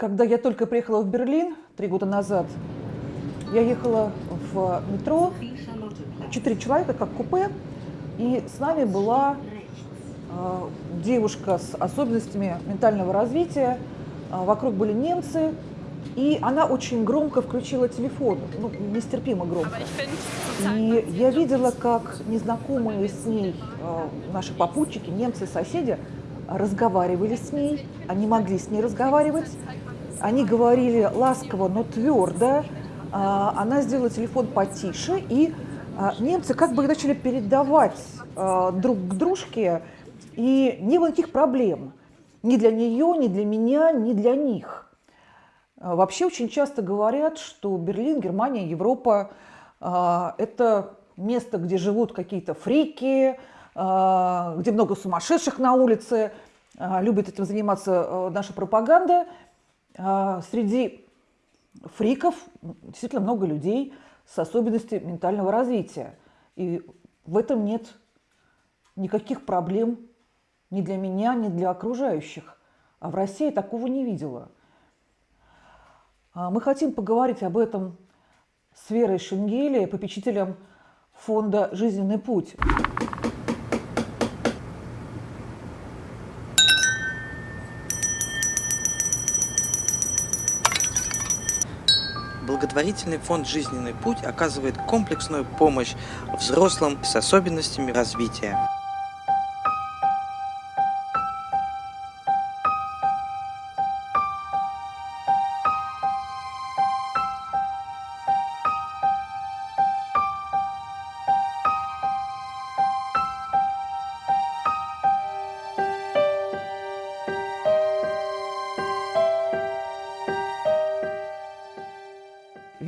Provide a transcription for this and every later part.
Когда я только приехала в Берлин три года назад, я ехала в метро, четыре человека, как купе, и с нами была э, девушка с особенностями ментального развития, э, вокруг были немцы, и она очень громко включила телефон, ну, нестерпимо громко. И я видела, как незнакомые с ней э, наши попутчики, немцы, соседи, разговаривали с ней, они могли с ней разговаривать, они говорили ласково, но твердо. А, она сделала телефон потише, и а, немцы как бы начали передавать а, друг к дружке, и не было никаких проблем. Ни для нее, ни для меня, ни для них. Вообще очень часто говорят, что Берлин, Германия, Европа – это место, где живут какие-то фрики, где много сумасшедших на улице, любит этим заниматься наша пропаганда – среди фриков действительно много людей с особенностями ментального развития. И в этом нет никаких проблем ни для меня, ни для окружающих. А в России такого не видела. А, мы хотим поговорить об этом с Верой Шенгеле, попечителем фонда «Жизненный путь». Благотворительный фонд «Жизненный путь» оказывает комплексную помощь взрослым с особенностями развития.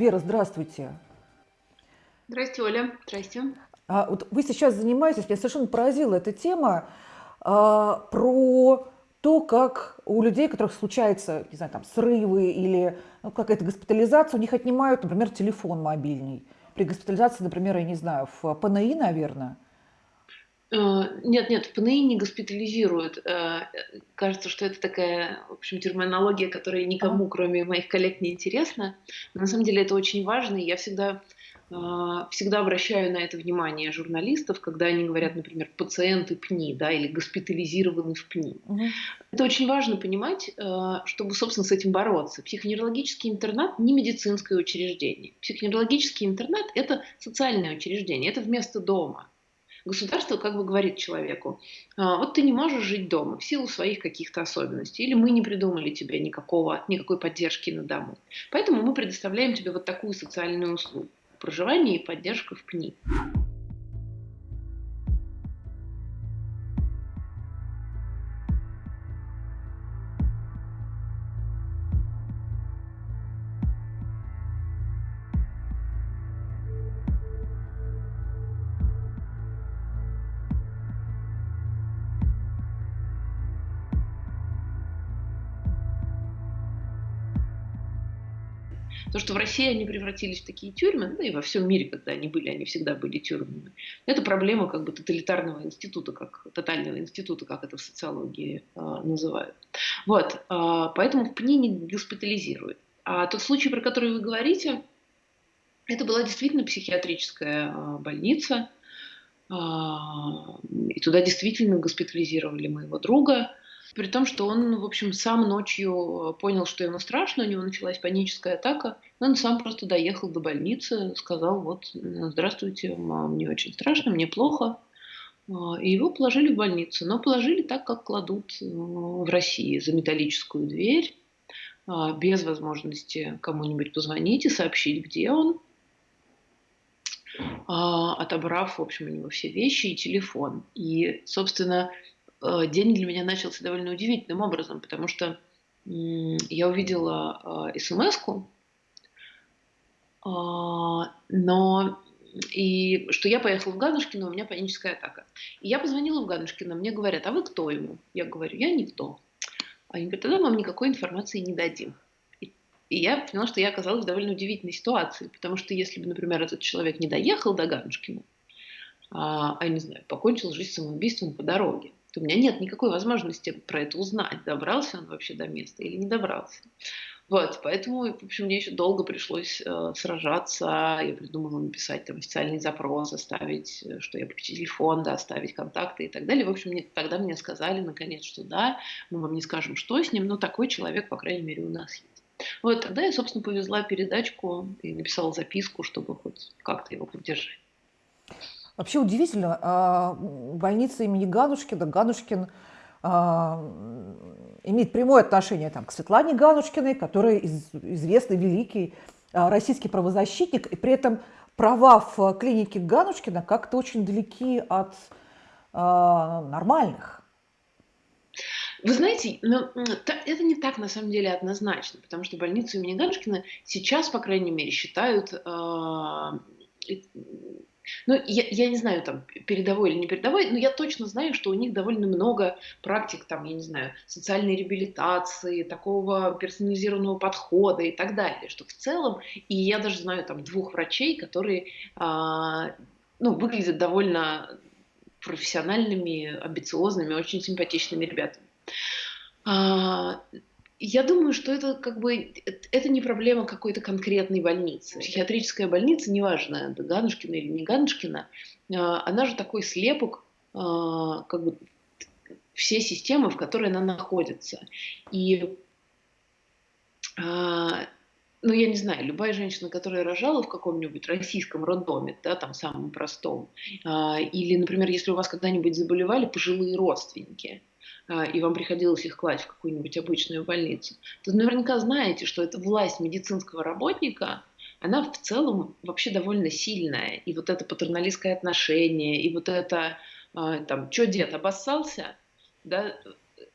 Вера, здравствуйте. Здравствуйте, Оля. Здравствуйте. А, вот вы сейчас занимаетесь, меня совершенно поразила эта тема а, про то, как у людей, у которых случаются, не знаю, там, срывы или ну, какая-то госпитализация, у них отнимают, например, телефон мобильный. При госпитализации, например, я не знаю, в ПНИ, наверное. Э, нет, нет, в ПНИ не госпитализируют. Э, кажется, что это такая, в общем, терминология, которая никому, кроме моих коллег, не интересна. Но на самом деле это очень важно, и я всегда э, всегда обращаю на это внимание журналистов, когда они говорят, например, пациенты ПНИ, да, или госпитализированы в ПНИ. Угу. Это очень важно понимать, чтобы, собственно, с этим бороться. Психоневрологический интернат не медицинское учреждение. Психоневрологический интернат – это социальное учреждение, это вместо дома. Государство как бы говорит человеку, «А, вот ты не можешь жить дома в силу своих каких-то особенностей, или мы не придумали тебе никакого, никакой поддержки на дому. Поэтому мы предоставляем тебе вот такую социальную услугу – проживание и поддержка в ПНИ. Что в России они превратились в такие тюрьмы, да и во всем мире, когда они были, они всегда были тюрьмами. Это проблема как бы тоталитарного института, как тотального института, как это в социологии э, называют. Вот, э, поэтому в ПНИ не госпитализируют. А тот случай, про который вы говорите, это была действительно психиатрическая э, больница, э, и туда действительно госпитализировали моего друга. При том, что он, в общем, сам ночью э, понял, что ему страшно, у него началась паническая атака. Он сам просто доехал до больницы, сказал, вот, здравствуйте, мне очень страшно, мне плохо. А, и его положили в больницу. Но положили так, как кладут э, в России, за металлическую дверь, а, без возможности кому-нибудь позвонить и сообщить, где он, а, отобрав, в общем, у него все вещи и телефон. И, собственно, день для меня начался довольно удивительным образом, потому что я увидела э, смс-ку, а, но и что я поехала в Ганушкино, у меня паническая атака. И я позвонила в Ганушкино, мне говорят, а вы кто ему? Я говорю, я никто. Они говорят, тогда вам никакой информации не дадим. И, я поняла, что я оказалась в довольно удивительной ситуации, потому что если бы, например, этот человек не доехал до Ганушкина, а, а не знаю, покончил жизнь самоубийством по дороге, то у меня нет никакой возможности про это узнать, добрался он вообще до места или не добрался. Вот, поэтому, в общем, мне еще долго пришлось э, сражаться. Я придумала написать там официальный запрос, оставить, э, что я попечитель фонда, оставить контакты и так далее. В общем, мне, тогда мне сказали, наконец, что да, мы вам не скажем, что с ним, но такой человек, по крайней мере, у нас есть. Вот тогда я, собственно, повезла передачку и написала записку, чтобы хоть как-то его поддержать. Вообще удивительно, а, больница имени Ганушкина, Ганушкин а, имеет прямое отношение там, к Светлане Ганушкиной, которая из, известный великий а, российский правозащитник, и при этом права в клинике Ганушкина как-то очень далеки от нормальных. Вы знаете, ну, это не так на самом деле однозначно, потому что больницу имени Ганушкина сейчас, по крайней мере, считают ну, я, я не знаю, там, передовой или не передовой, но я точно знаю, что у них довольно много практик, там, я не знаю, социальной реабилитации, такого персонализированного подхода и так далее, что в целом, и я даже знаю, там, двух врачей, которые, а, ну, выглядят довольно профессиональными, амбициозными, очень симпатичными ребятами. А, я думаю, что это как бы это не проблема какой-то конкретной больницы. Психиатрическая больница, неважно, Ганушкина или не Ганушкина, а, она же такой слепок а, как бы все системы, в которой она находится. И а, ну, я не знаю, любая женщина, которая рожала в каком-нибудь российском роддоме, да, там самом простом, или, например, если у вас когда-нибудь заболевали пожилые родственники, а, и вам приходилось их класть в какую-нибудь обычную больницу, то наверняка знаете, что эта власть медицинского работника, она в целом вообще довольно сильная. И вот это патерналистское отношение, и вот это, а, там, что дед обоссался, да,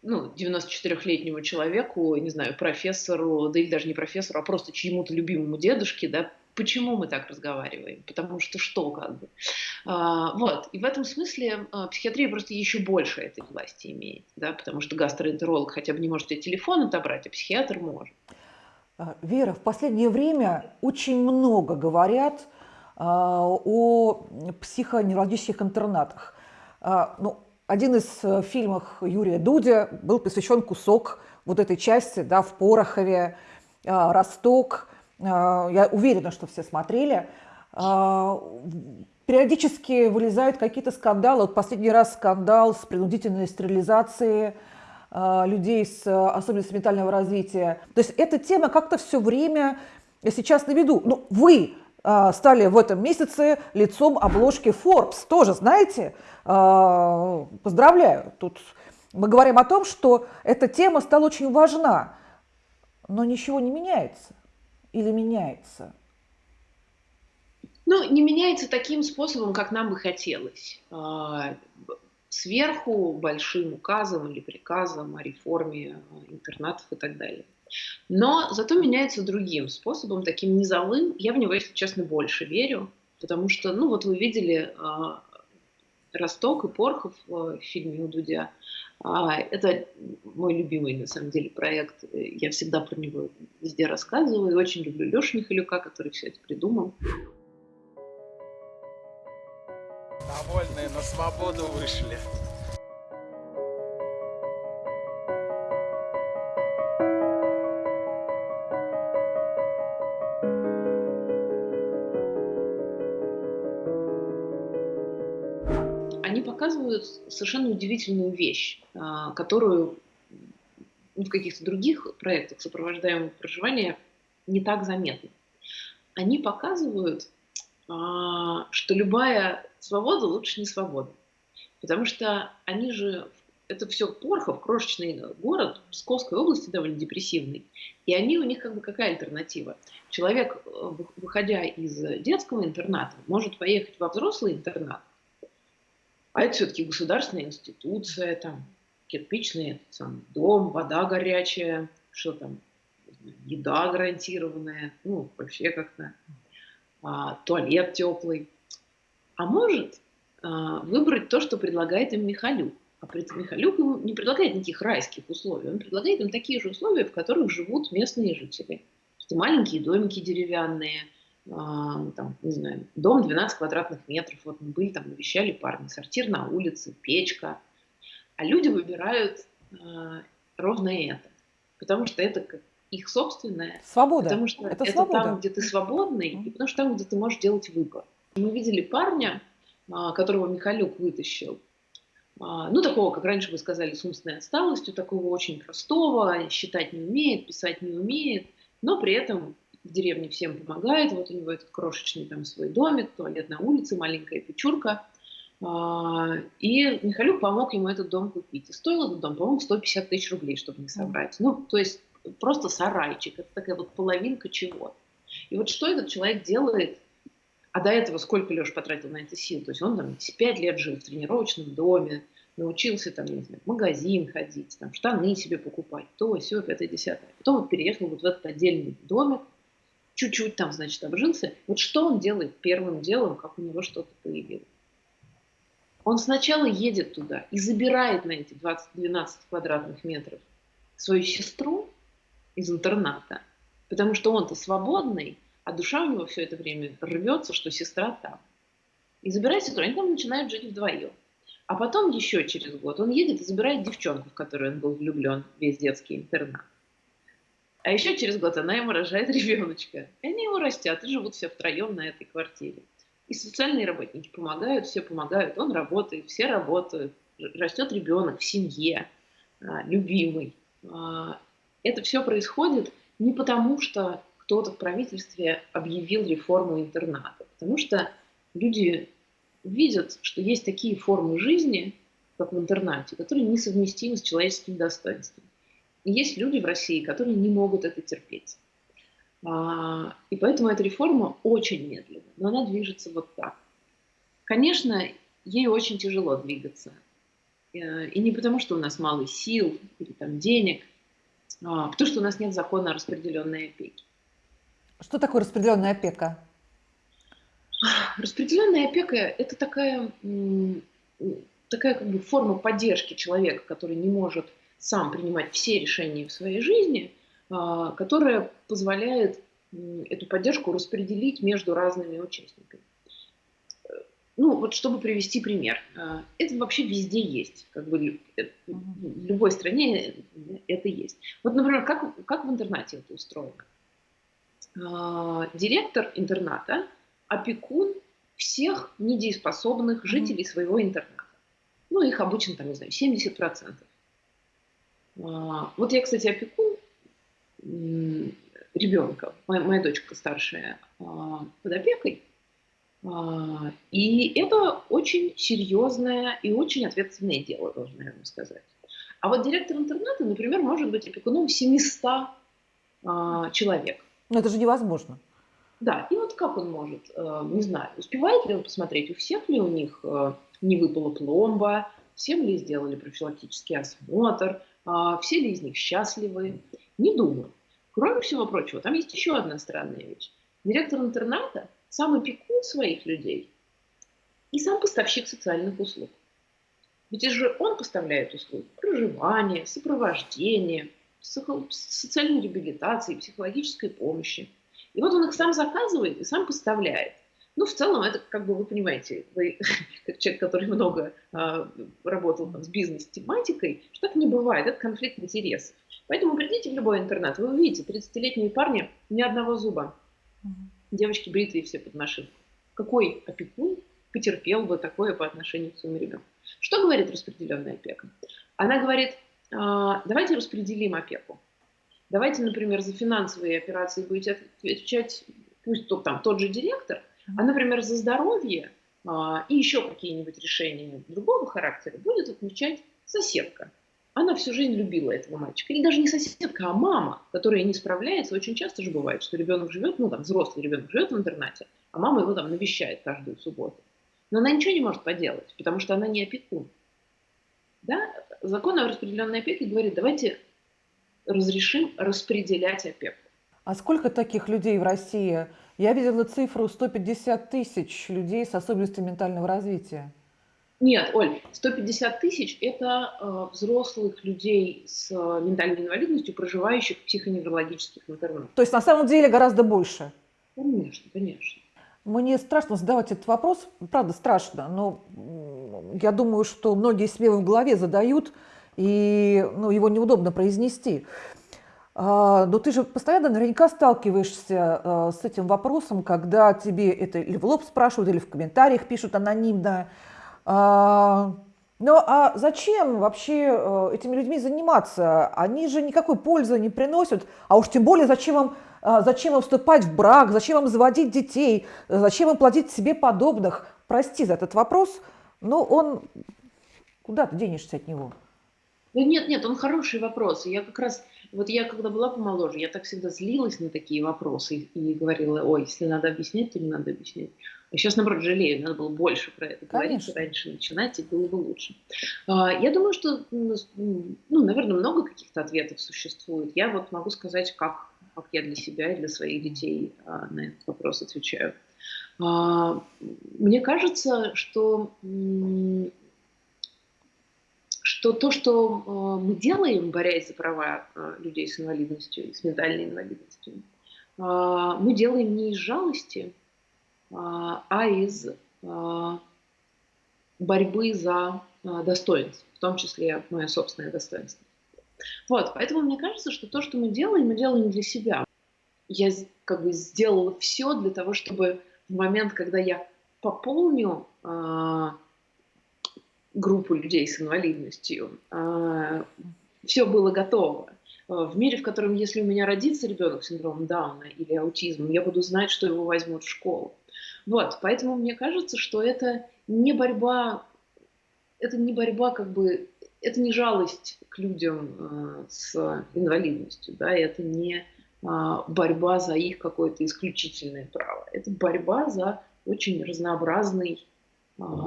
ну, 94-летнему человеку, не знаю, профессору, да или даже не профессору, а просто чьему-то любимому дедушке, да, Почему мы так разговариваем? Потому что что как бы? А, вот. И в этом смысле а, психиатрия просто еще больше этой власти имеет, да, потому что гастроэнтеролог хотя бы не может тебе телефон отобрать, а психиатр может. А, Вера, в последнее время очень много говорят а, о психоневрологических интернатах. Ну, один из э, фильмов Юрия Дудя был посвящен кусок вот этой части да, в Порохове, Росток – я уверена, что все смотрели, а, периодически вылезают какие-то скандалы. Вот последний раз скандал с принудительной стерилизацией а, людей с особенностями ментального развития. То есть эта тема как-то все время сейчас на виду. Ну, вы стали в этом месяце лицом обложки Forbes, тоже, знаете, поздравляю. Тут мы говорим о том, что эта тема стала очень важна, но ничего не меняется или меняется? Ну, не меняется таким способом, как нам бы хотелось. А, сверху большим указом или приказом о реформе интернатов и так далее. Но зато меняется другим способом, таким низовым. Я в него, если честно, больше верю, потому что, ну вот вы видели а, Росток и Порхов в фильме у Дудя. А, это мой любимый, на самом деле, проект. Я всегда про него везде рассказываю. И очень люблю Лешу Михалюка, который все это придумал. Довольные на свободу вышли. Показывают совершенно удивительную вещь, а, которую в каких-то других проектах сопровождаемого проживания не так заметно. Они показывают, а, что любая свобода лучше не свобода. Потому что они же, это все Порхов, крошечный город Псковской области, довольно депрессивный. И они у них как бы какая альтернатива? Человек, э, выходя из детского интерната, может поехать во взрослый интернат, а это все-таки государственная институция, там, кирпичный сам дом, вода горячая, что там, еда гарантированная, ну, вообще как-то, а, туалет теплый. А может а, выбрать то, что предлагает им Михалюк. А Михалюк ему не предлагает никаких райских условий, он предлагает им такие же условия, в которых живут местные жители. Что маленькие домики деревянные – там, не знаю, дом 12 квадратных метров, вот мы были там, навещали парни, сортир на улице, печка, А люди выбирают э, ровно это, потому что это как их собственное, Свобода. потому что Это это, свобода. там, где ты свободный, и потому что там, где ты можешь делать выбор. Мы видели парня, а, которого Михалюк вытащил, а, ну, такого, как раньше вы сказали, с умственной отсталостью, такого очень простого, считать не умеет, писать не умеет, но при этом в деревне всем помогает. Вот у него этот крошечный там свой домик, туалет на улице, маленькая печурка. А, И Михалюк помог ему этот дом купить. И стоил этот дом, по-моему, 150 тысяч рублей, чтобы не собрать. Ну, то есть просто сарайчик. Это такая вот половинка чего. И вот что этот человек делает а до этого сколько Леша потратил на это сил? То есть он там 5 лет жил в тренировочном доме, научился там, не знаю, в магазин ходить, там, штаны себе покупать, то, все, пятое, десятое. Потом вот переехал вот в этот отдельный домик, чуть-чуть там, значит, обжился. Вот что он делает первым делом, как у него что-то появилось? Он сначала едет туда и забирает на эти 20-12 квадратных метров свою сестру из интерната, потому что он-то свободный, а душа у него все это время рвется, что сестра там. И забирает сестру, они там начинают жить вдвоем. А потом еще через год он едет и забирает девчонку, в которую он был влюблен, весь детский интернат. А еще через год она ему рожает ребеночка. И они его растят и живут все втроем на этой квартире. И социальные работники помогают, все помогают, он работает, все работают. Растет ребенок в семье, а, любимый. А, Это все происходит не потому, что кто-то в правительстве объявил реформу интерната, потому что люди видят, что есть такие формы жизни, как в интернате, которые несовместимы с человеческим достоинством. Есть люди в России, которые не могут это терпеть. А, И поэтому эта реформа очень медленна, но она движется вот так. Конечно, ей очень тяжело двигаться. Э, И не потому, что у нас мало сил или там денег, а потому что у нас нет закона о распределенной опеке. Что такое распределенная опека? Распределенная опека – это такая, такая как бы форма поддержки человека, который не может сам принимать все решения в своей жизни, а, которая позволяет эту поддержку распределить между разными участниками. Э, Ну, вот чтобы привести пример. а, Это вообще везде есть. Как бы э, в любой стране это есть. Вот, например, как, как в интернате это устроено? А, Директор интерната опекун всех недееспособных жителей своего интерната. Ну, их обычно, там, не знаю, 70%. А, Вот я, кстати, опекун м, ребенка, моя, моя дочка старшая а, под опекой. А, И это очень серьезное и очень ответственное дело, должна я вам сказать. А вот директор интерната, например, может быть опекуном 700 а, человек. Ну, это же невозможно. Да, и вот как он может, э, не знаю, успевает ли он посмотреть, у всех ли у них э, не выпала пломба, всем ли сделали профилактический осмотр, все ли из них счастливы. Не думаю. Кроме всего прочего, там есть еще одна странная вещь. Директор интерната сам опекун своих людей и сам поставщик социальных услуг. Ведь это же он поставляет услуги проживания, сопровождения, социальной реабилитации, психологической помощи. И вот он их сам заказывает и сам поставляет. Ну, в целом, это, как бы вы понимаете, вы, как человек, который много а, работал там, с бизнес-тематикой, что так не бывает, это конфликт интересов. Поэтому придите в любой интернат, вы увидите 30-летние парни, ни одного зуба, девочки бритые все под машинку. Какой опекун потерпел бы такое по отношению к своему ребенку? Что говорит распределенная опека? Она говорит, а, давайте распределим опеку. Давайте, например, за финансовые операции будете отвечать, пусть то, там тот же директор, а, например, за здоровье а, и еще какие-нибудь решения другого характера будет отвечать соседка. Она всю жизнь любила этого мальчика. Или даже не соседка, а мама, которая не справляется. Очень часто же бывает, что ребенок живет, ну там взрослый ребенок живет в интернате, а мама его там навещает каждую субботу. Но она ничего не может поделать, потому что она не опекун. Да? Закон о распределенной опеке говорит, давайте разрешим распределять опеку. А сколько таких людей в России? Я видела цифру 150 тысяч людей с особенностями ментального развития. Нет, Оль, 150 тысяч – это э, взрослых людей с э, ментальной инвалидностью, проживающих в психоневрологических интернатах. То есть на самом деле гораздо больше. Конечно, конечно. Мне страшно задавать этот вопрос, правда страшно, но я думаю, что многие себе в голове задают, и ну, его неудобно произнести. А, но ты же постоянно наверняка сталкиваешься а, с этим вопросом, когда тебе это или в лоб спрашивают, или в комментариях пишут анонимно. А, ну а зачем вообще этими людьми заниматься? Они же никакой пользы не приносят, а уж тем более зачем им, зачем им вступать в брак, зачем им заводить детей, зачем им платить себе подобных. Прости за этот вопрос, но он... Куда ты денешься от него? Нет, нет, он хороший вопрос. Я как раз, вот я когда была помоложе, я так всегда злилась на такие вопросы и, говорила, ой, если надо объяснять, то не надо объяснять. А сейчас, наоборот, жалею, надо было больше про это говорить, Конечно. раньше начинать, и было бы лучше. А, я думаю, что, ну, ну, наверное, много каких-то ответов существует. Я вот могу сказать, как, как я для себя и для своих детей а, на этот вопрос отвечаю. А, мне кажется, что что то, что э, мы делаем, борясь за права э, людей с инвалидностью, с ментальной инвалидностью, э, мы делаем не из жалости, а из борьбы за достоинство, в том числе мое собственное достоинство. Вот, поэтому мне кажется, что то, что мы делаем, мы делаем для себя. Я как бы сделала все для того, чтобы в момент, когда я пополню группу людей с инвалидностью. А, Все было готово. А, в мире, в котором, если у меня родится ребенок с синдромом Дауна или аутизмом, я буду знать, что его возьмут в школу. Вот, поэтому мне кажется, что это не борьба, это не борьба как бы, это не жалость к людям э, с инвалидностью, да, это не борьба за их какое-то исключительное право, это борьба за очень разнообразный а,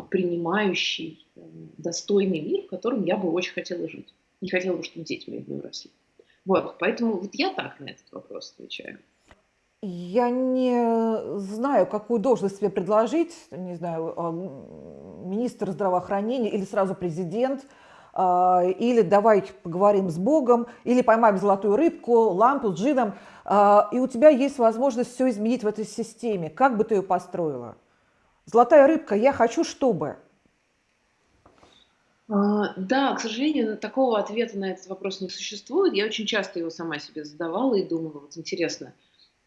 принимающий, э, достойный мир, в котором я бы очень хотела жить. Не хотела бы, чтобы дети мои в нем росли. Вот, поэтому вот я так на этот вопрос отвечаю. Я не знаю, какую должность себе предложить, не знаю, а, министр здравоохранения или сразу президент, а, или давай поговорим с Богом, или поймаем золотую рыбку, лампу с джином, и у тебя есть возможность все изменить в этой системе. Как бы ты ее построила? Золотая рыбка, я хочу, чтобы. А, да, к сожалению, такого ответа на этот вопрос не существует. Я очень часто его сама себе задавала и думала, вот интересно,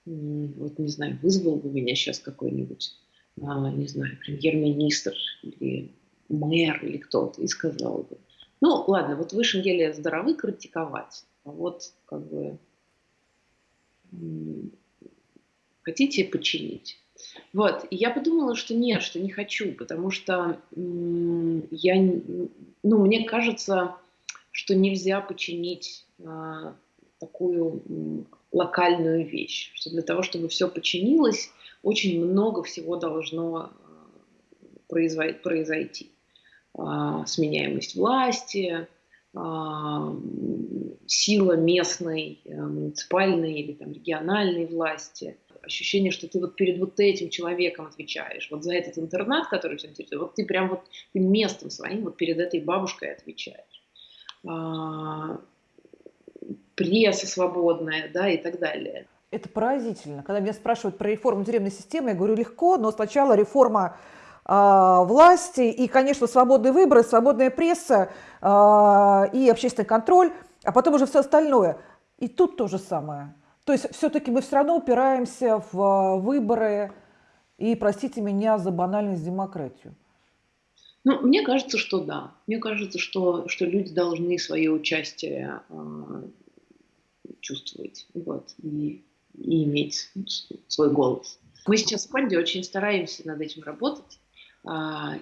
вот не знаю, вызвал бы меня сейчас какой-нибудь, а, не знаю, премьер-министр или мэр или кто-то и сказал бы, ну ладно, вот в высшем деле здоровы критиковать, а вот как бы хотите починить. Вот, и я подумала, что нет, что не хочу, потому что я, ну, мне кажется, что нельзя починить а, такую локальную вещь, что для того, чтобы все починилось, очень много всего должно а, произойти. А, сменяемость власти, сила местной, э, муниципальной или там, региональной власти, ощущение, что ты вот перед вот этим человеком отвечаешь, вот за этот интернат, который все интересует, вот ты прям вот ты местом своим вот перед этой бабушкой отвечаешь. А, пресса свободная, да, и так далее. Это поразительно. Когда меня спрашивают про реформу тюремной системы, я говорю легко, но сначала реформа власти и, конечно, свободные выборы, свободная пресса э, и общественный контроль, а потом уже все остальное. И тут то же самое. То есть все-таки мы все равно упираемся в а, выборы и, простите меня за банальность, демократию. Ну, мне кажется, что да. Мне кажется, что, что люди должны свое участие чувствовать вот, и, и иметь свой голос. Мы сейчас в фонде очень стараемся над этим работать. Э,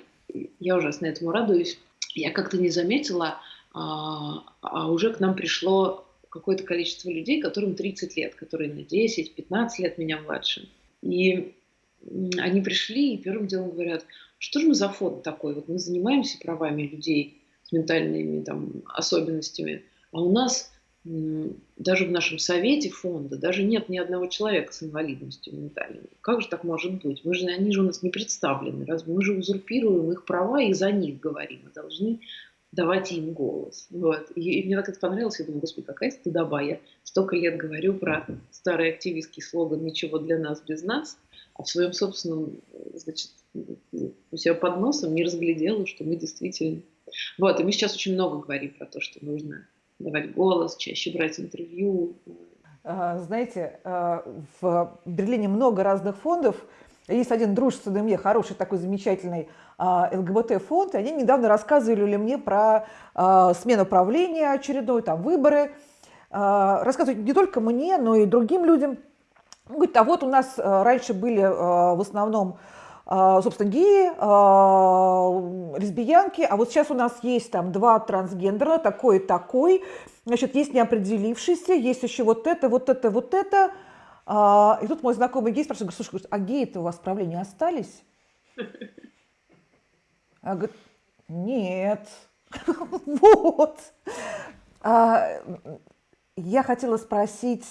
я ужасно этому радуюсь. Я как-то не заметила, э, а уже к нам пришло какое-то количество людей, которым 30 лет, которые на 10-15 лет меня младше. И они пришли и первым делом говорят, что же мы за фонд такой? Вот мы занимаемся правами людей с ментальными там, особенностями, а у нас даже в нашем совете фонда даже нет ни одного человека с инвалидностью ментальной. Как же так может быть? Мы же, они же у нас не представлены. Разве мы же узурпируем их права и за них говорим. Мы должны давать им голос. Вот. И, и мне так это понравилось, я думаю, господи, какая стыдоба. Я столько лет говорю про старый активистский слоган «Ничего для нас без нас», а в своем собственном, значит, у себя под носом не разглядела, что мы действительно... Вот, и мы сейчас очень много говорим про то, что нужно давать голос, чаще брать интервью. А, знаете, а, в Берлине много разных фондов. Есть один дружественный мне, хороший такой замечательный а, ЛГБТ-фонд, они недавно рассказывали мне про смену правления очередной, там выборы. Рассказывают не только мне, но и другим людям. Говорит, а вот у нас раньше были в основном собственно, геи, а, лесбиянки, а вот сейчас у нас есть там два трансгендера, такой и такой, значит, есть неопределившийся, есть еще вот это, вот это, вот это. А, и тут мой знакомый гей спрашивает, слушай, а геи-то у вас в правлении остались? А говорит, нет. Вот. Я хотела спросить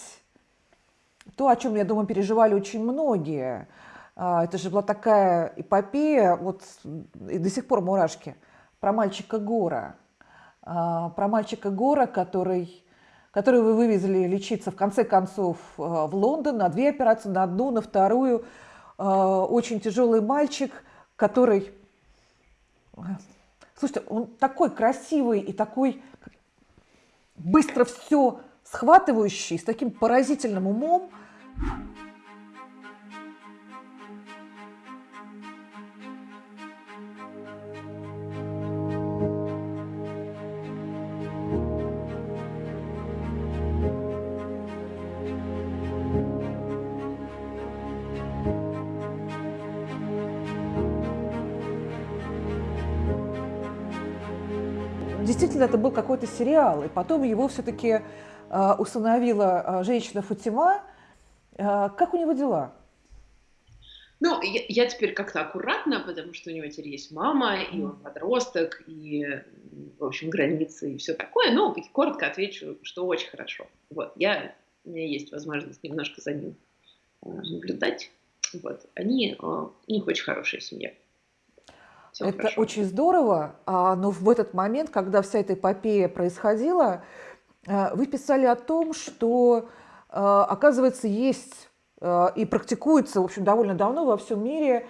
то, о чем, я думаю, переживали очень многие – а, это же была такая эпопея, вот и до сих пор мурашки, про мальчика Гора. А, про мальчика Гора, который, который вы вывезли лечиться в конце концов а, в Лондон на две операции, на одну, на вторую. Очень тяжелый мальчик, который... Слушайте, он такой красивый и такой быстро все схватывающий, с таким поразительным умом. Действительно это был какой-то сериал, и потом его все-таки э, установила э, женщина Фатима. Э, как у него дела? Ну, я, я теперь как-то аккуратно, потому что у него теперь есть мама, и он подросток, и, в общем, границы и все такое. Но коротко отвечу, что очень хорошо. Вот, я, у меня есть возможность немножко за ним наблюдать. Вот, они, у них очень хорошая семья. Все это хорошо. очень здорово, а, но в этот момент, когда вся эта эпопея происходила, а, вы писали о том, что, а, оказывается, есть и практикуется, в общем, довольно давно во всем мире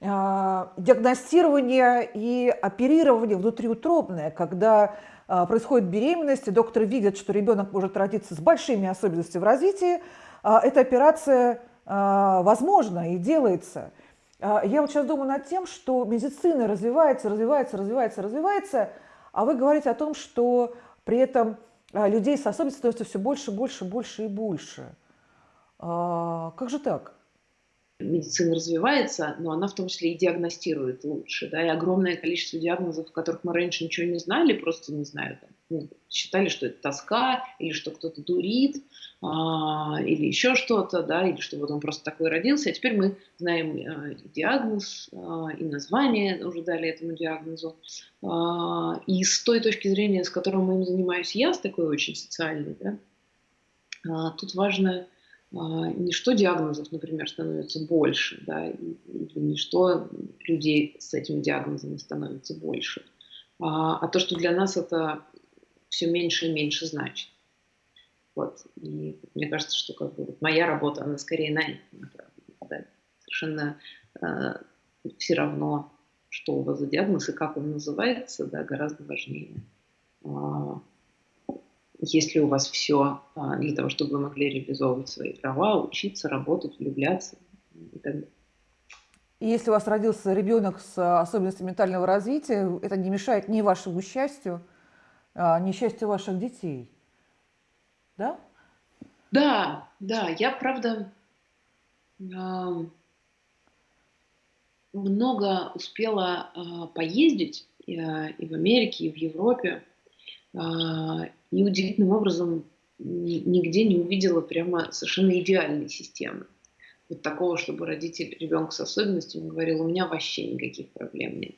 диагностирование и оперирование внутриутробное, когда происходит беременность, и доктор видит, что ребенок может родиться с большими особенностями в развитии, эта операция возможна и делается – я вот сейчас думаю над тем, что медицина развивается, развивается, развивается, развивается, а вы говорите о том, что при этом а, людей с особенностями становится все больше, больше, больше и больше. А, как же так? медицина развивается, но она в том числе и диагностирует лучше. Да, и огромное количество диагнозов, о которых мы раньше ничего не знали, просто не знаю, считали, что это тоска, или что кто-то дурит, а, или еще что-то, да, или что вот он просто такой родился. А теперь мы знаем а, диагноз, а, и название уже дали этому диагнозу. А, и с той точки зрения, с которой мы им занимаюсь я, с такой очень социальной, да, а, тут важно а, не что диагнозов, например, становится больше, да, или не что людей с этими диагнозами становится больше, а, а то, что для нас это все меньше и меньше значит. Вот. И мне кажется, что как бы, моя работа, она скорее на это. Да. Совершенно э, все равно, что у вас за диагноз и как он называется, да, гораздо важнее. Э, есть ли у вас все а, для того, чтобы вы могли реализовывать свои права, учиться, работать, влюбляться и так далее. И если у вас родился ребенок с особенностями ментального развития, это не мешает ни вашему счастью, а, ни счастью ваших детей. Да? Да, да. Я, правда, много успела а, поездить и в Америке, и в Европе. И удивительным образом нигде не увидела прямо совершенно идеальной системы. Вот такого, чтобы родитель ребенка с особенностями говорил, у меня вообще никаких проблем нет.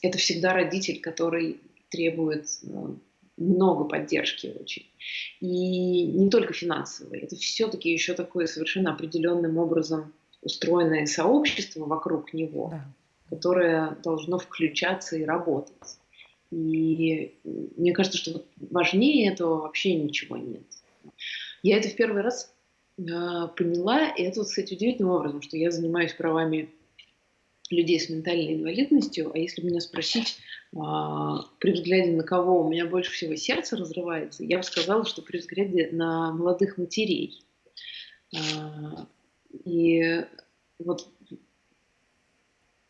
Это всегда родитель, который требует ну, много поддержки очень. И не только финансовой. Это все-таки еще такое совершенно определенным образом устроенное сообщество вокруг него, да. которое должно включаться и работать. И мне кажется, что вот важнее этого вообще ничего нет. Я это в первый раз а, поняла, и это, вот, кстати, удивительным образом, что я занимаюсь правами людей с ментальной инвалидностью, а если меня спросить, а, при взгляде на кого у меня больше всего сердце разрывается, я бы сказала, что при взгляде на молодых матерей. А, и вот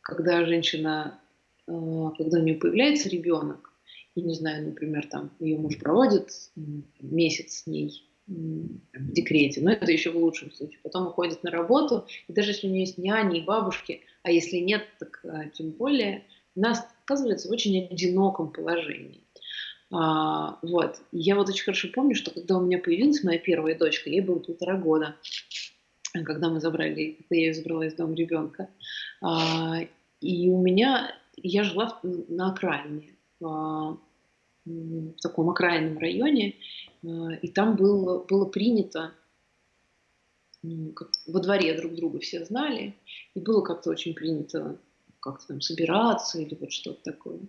когда женщина, а, когда у нее появляется ребенок, и не знаю, например, там ее муж проводит месяц с ней в декрете, но это еще в лучшем случае. Потом уходит на работу, и даже если у нее есть няни и бабушки, а если нет, так а, тем более, она оказывается в очень одиноком положении. А, вот. Я вот очень хорошо помню, что когда у меня появилась моя первая дочка, ей было полтора года, когда мы забрали, когда я ее забрала из дома ребенка. А, и у меня, я жила на окраине, а, в таком окраинном районе, а, и там было, было принято, во дворе друг друга все знали, и было как-то очень принято как-то там собираться или вот что-то такое.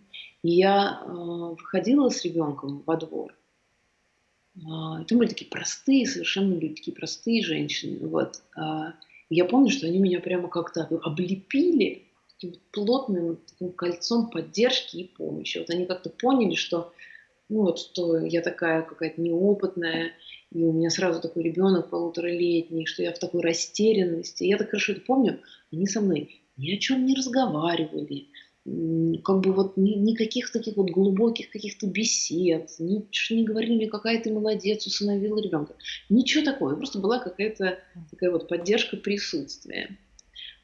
И я э, выходила с ребенком во двор. Э, там были такие простые, совершенно люди, такие простые женщины. Вот. Э, я помню, что они меня прямо как-то облепили таким плотным таким кольцом поддержки и помощи. Вот они как-то поняли, что ну вот, что я такая какая-то неопытная, и у меня сразу такой ребенок полуторалетний, что я в такой растерянности. Я так хорошо это помню, они со мной ни о чем не разговаривали, как бы вот ни, никаких таких вот глубоких каких-то бесед, ничего не говорили, какая ты молодец, усыновила ребенка. Ничего такого, просто была какая-то такая вот поддержка присутствия.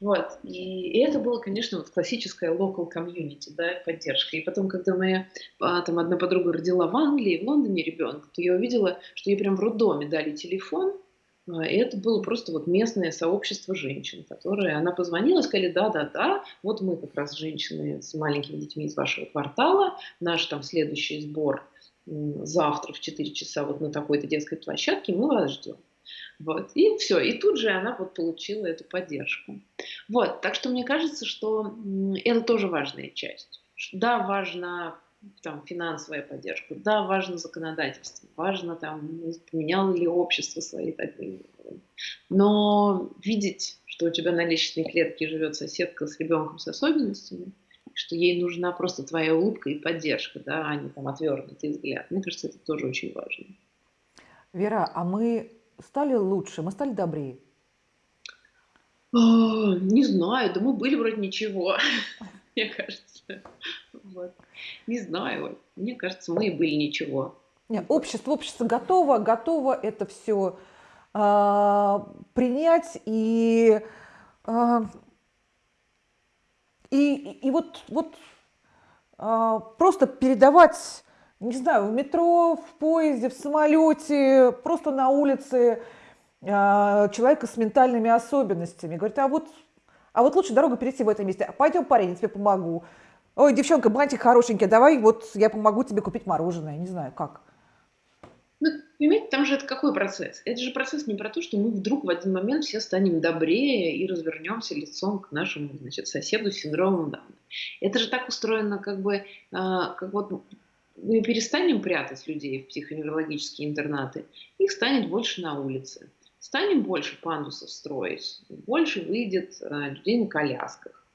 Вот. И, это было, конечно, вот классическая local community, да, поддержка. И потом, когда моя а, там одна подруга родила в Англии, в Лондоне ребенка, то я увидела, что ей прям в роддоме дали телефон, а, и это было просто вот местное сообщество женщин, которые она позвонила и сказали, да-да-да, вот мы как раз женщины с маленькими детьми из вашего квартала, наш там следующий сбор завтра в 4 часа вот на такой-то детской площадке, мы вас ждем. Вот. И все. И тут же она вот получила эту поддержку. Вот. Так что мне кажется, что это тоже важная часть. Да, важна там, финансовая поддержка, да, важно законодательство, важно, там, поменяло ли общество свои такие. Но видеть, что у тебя на личной клетке живет соседка с ребенком с особенностями, что ей нужна просто твоя улыбка и поддержка, да, а не там отвернутый взгляд. Мне кажется, это тоже очень важно. Вера, а мы стали лучше, мы стали добрее? А, не знаю, да мы были вроде ничего, мне кажется. Вот. Не знаю, мне кажется, мы и были ничего. Нет, общество, общество готово, готово это все э, а, принять и, э, и, и вот, вот э, просто передавать не знаю, в метро, в поезде, в самолете, просто на улице э, человека с ментальными особенностями. Говорит, а вот, а вот лучше дорогу перейти в этом месте. Пойдем, парень, я тебе помогу. Ой, девчонка, бантик хорошенький, давай вот я помогу тебе купить мороженое. Не знаю, как. Ну, понимаете, там же это какой процесс? Это же процесс не про то, что мы вдруг в один момент все станем добрее и развернемся лицом к нашему значит, соседу с синдромом Дауна. Это же так устроено, как бы, а, как вот мы перестанем прятать людей в психоневрологические интернаты, их станет больше на улице. Станем больше пандусов строить, больше выйдет э, людей на колясках.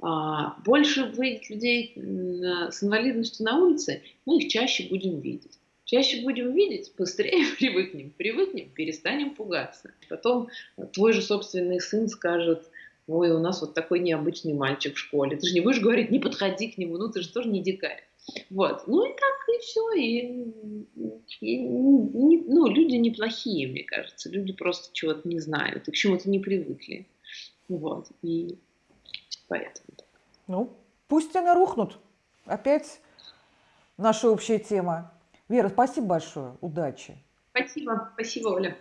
А, больше выйдет людей с инвалидностью на улице, мы их чаще будем видеть. Чаще будем видеть, быстрее привыкнем. Привыкнем, перестанем пугаться. Потом твой же собственный сын скажет, ой, у нас вот такой необычный мальчик в школе. Ты же не будешь говорить, не подходи к нему, ну ты же тоже не дикарь. Вот. Ну и так, и все. И, и, не, ну, люди неплохие, мне кажется. Люди просто чего-то не знают и к чему-то не привыкли. Вот. И поэтому. Ну, пусть они рухнут. Опять наша общая тема. Вера, спасибо большое. Удачи. Спасибо. Спасибо, Оля.